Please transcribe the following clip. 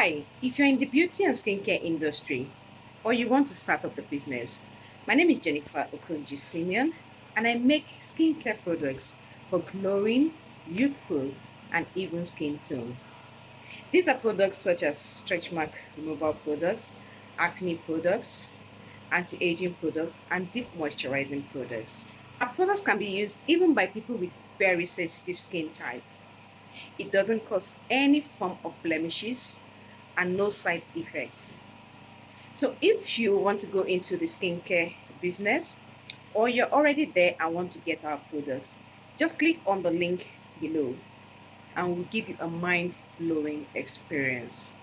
Hi, if you're in the beauty and skincare industry or you want to start up the business, my name is Jennifer Okonji Simeon and I make skincare products for glowing, youthful, and even skin tone. These are products such as stretch mark removal products, acne products, anti-aging products, and deep moisturizing products. Our products can be used even by people with very sensitive skin type. It doesn't cause any form of blemishes and no side effects. So if you want to go into the skincare business or you're already there and want to get our products, just click on the link below and we'll give you a mind-blowing experience.